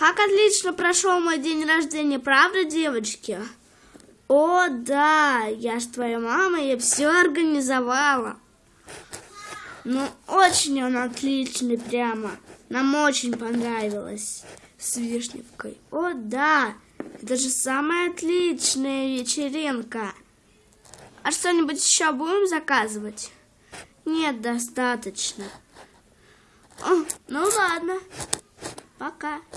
Как отлично прошел мой день рождения, правда, девочки? О, да, я ж твоя мама, я все организовала. Ну, очень он отличный прямо. Нам очень понравилось с вишневкой. О, да, это же самая отличная вечеринка. А что-нибудь еще будем заказывать? Нет, достаточно. О, ну ладно. Пока.